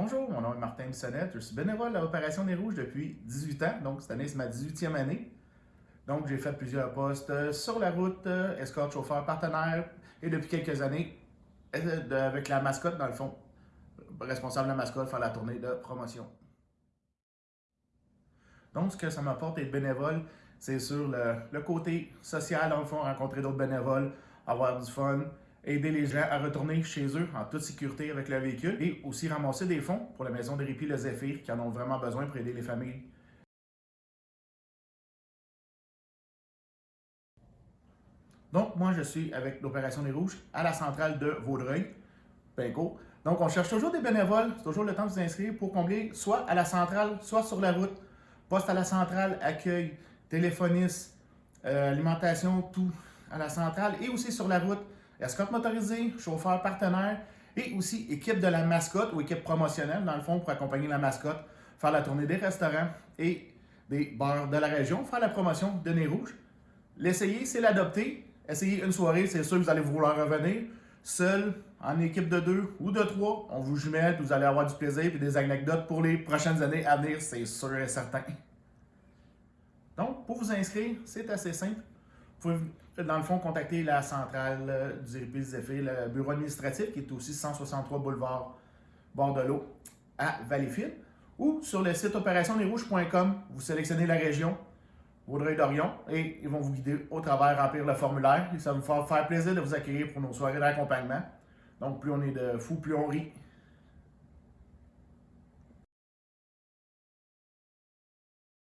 Bonjour, mon nom est Martin Bissonnette. Je suis bénévole à l'Opération des Rouges depuis 18 ans. Donc, cette année, c'est ma 18e année. Donc, j'ai fait plusieurs postes sur la route, escorte, chauffeur, partenaire. Et depuis quelques années, euh, avec la mascotte, dans le fond, responsable de la mascotte, faire la tournée de promotion. Donc, ce que ça m'apporte d'être bénévole, c'est sur le, côté social, dans le fond, rencontrer d'autres bénévoles, avoir du fun, aider les gens à retourner chez eux en toute sécurité avec leur véhicule et aussi ramasser des fonds pour la maison de répit Le Zéphyr qui en ont vraiment besoin pour aider les familles. Donc, moi, je suis avec l'Opération des Rouges à la centrale de Vaudreuil, Pinco. Donc, on cherche toujours des bénévoles, c'est toujours le temps de vous inscrire pour combler soit à la centrale, soit sur la route. Poste à la centrale, accueil, téléphoniste, euh, alimentation, tout à la centrale et aussi sur la route escorte motorisée, chauffeur partenaire et aussi équipe de la mascotte ou équipe promotionnelle, dans le fond, pour accompagner la mascotte, faire la tournée des restaurants et des bars de la région, faire la promotion de Nez Rouge. L'essayer, c'est l'adopter. Essayer une soirée, c'est sûr que vous allez vouloir revenir. Seul, en équipe de deux ou de trois, on vous jumelle, vous allez avoir du plaisir et des anecdotes pour les prochaines années à venir, c'est sûr et certain. Donc, pour vous inscrire, c'est assez simple. Vous pouvez, dans le fond, contacter la centrale euh, du RIPIS le bureau administratif, qui est aussi 163 boulevard Bordelot à Valleyfield, ou sur le site opérationnesrouges.com, vous sélectionnez la région, Vaudreuil-Dorion, et ils vont vous guider au travers, remplir le formulaire. Ça va me faire plaisir de vous accueillir pour nos soirées d'accompagnement. Donc, plus on est de fous, plus on rit.